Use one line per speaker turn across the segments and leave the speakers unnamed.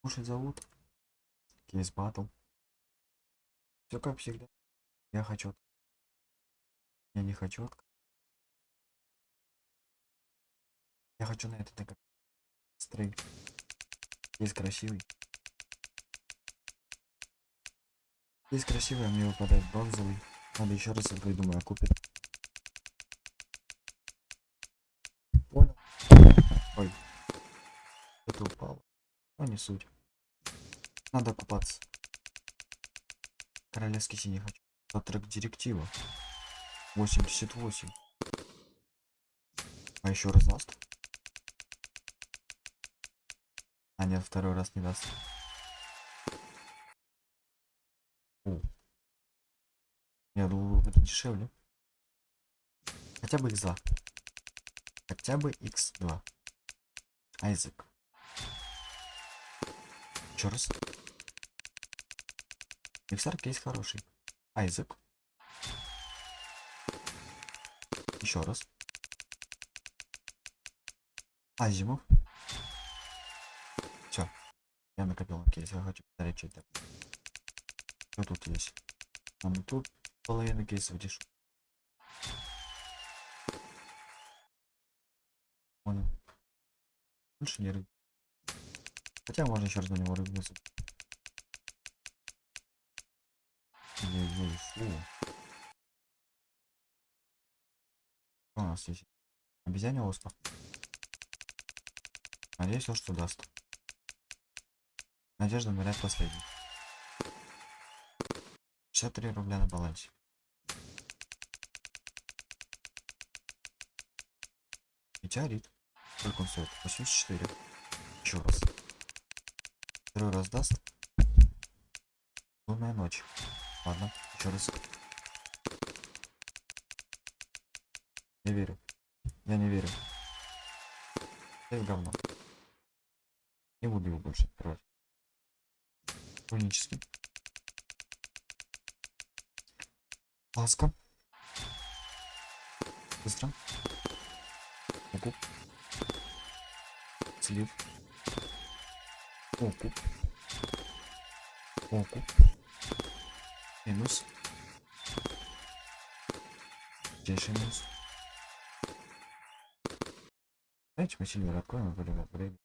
Слушай, зовут. Кейс батл. Все как всегда. Я хочу. Я не хочу. Я хочу на этот как стрей. Кейс красивый. Кейс красивый, а мне выпадает бронзовый. Надо еще раз открыть, думаю, купит. Понял. Ой. Это упало. Но не суть. Надо купаться. Королевский синий хочу. Трек директива. 88. А еще раз даст? А нет, второй раз не даст. О. Я думал, будет дешевле. Хотя бы x2. Хотя бы x2. Айзек. Еще раз. Иксар кейс хороший. Айзек. Еще раз. Азимов. Все. Я накопил кейс. Я хочу посмотреть, что это. Что тут есть? Ну тут половина кейсов дешев. Понял. Рыб. Хотя можно еще раз на него рыбнуться. Ой-ой, фу. Что у нас есть? Обезьяне оспа. Надеюсь, он что даст. Надежда умирает последний. 63 рубля на балансе. Метеорит. Сколько он стоит? 84. Еще раз. Второй раз даст. Лунная ночь. Ладно, еще раз. Не верю. Я не верю. Это говно. Не буду его больше открывать. Унический. Ласка. Быстро. Окуп. Слив. Окуп. Окуп. Минус. Здесь минус. Давайте мы сильвер откроем будем время.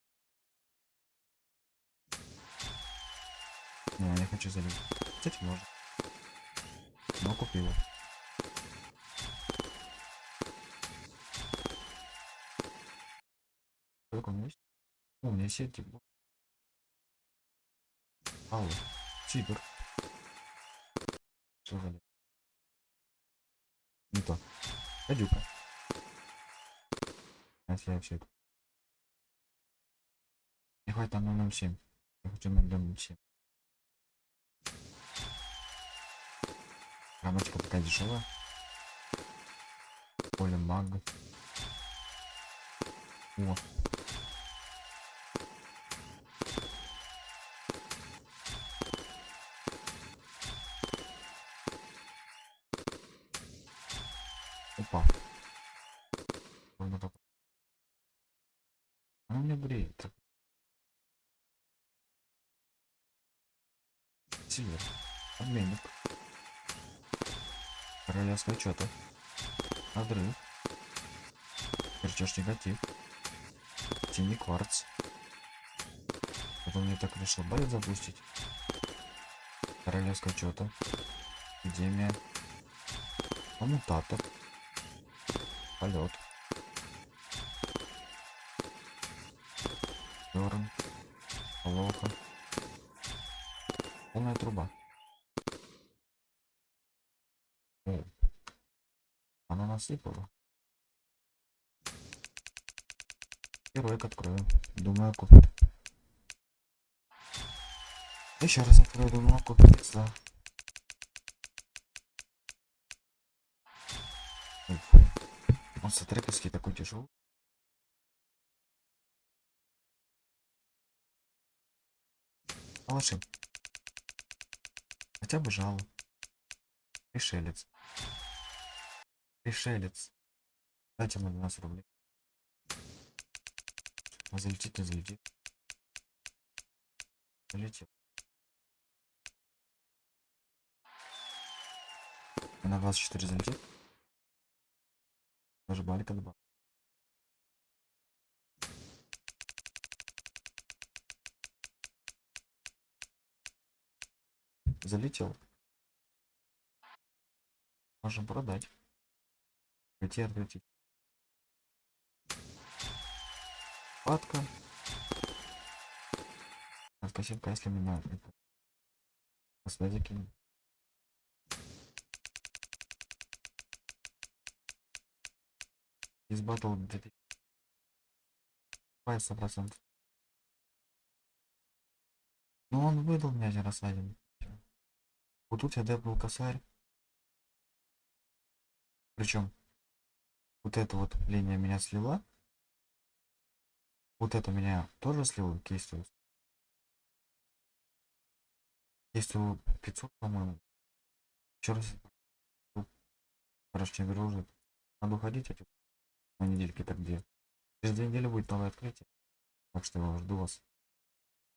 Не, я хочу залить. Кстати, можно. Но купила. Сколько у меня есть? О, у меня есть эти. Алло. Тигр. Что за Не то. Гадюка. Сейчас я все это. Не хватит там 007. Я хочу на 007. Рамочка такая дешевая. Поле маг. О. Она меня бреет. Сильвер. Обменник. Королевское что-то. Надрыв. Перчешь негатив. Тени кварц. Потом мне так решил байт запустить. Королевское что-то. Эпидемия. Коммутатор. Полет. Дерн. Лоха. Полная труба. О. Она насыпала. Героик открою. Думаю, купит. Еще раз открою, думаю, купит. Да. Он с такой тяжелый. Положи. Хотя бы жало. Пришелец. Пришелец. Дайте ему 12 рублей. А залетит, не залетит. залетел. И на 24 залетел. Даже балика добавил. Залетел. Можем продать. Пойти открутить. Падка. Спасибо, если меня это... Господи, кинь. Из батл 2000. 100%. Ну он выдал мне один раз один. Вот тут я депнул косарь. Причем вот эта вот линия меня слила. Вот это меня тоже слило кейсу. Кейсу 500, по-моему. Еще раз. Короче, не дружит. Надо уходить эти на недельке так где. Через две недели будет новое открытие. Так что я жду вас.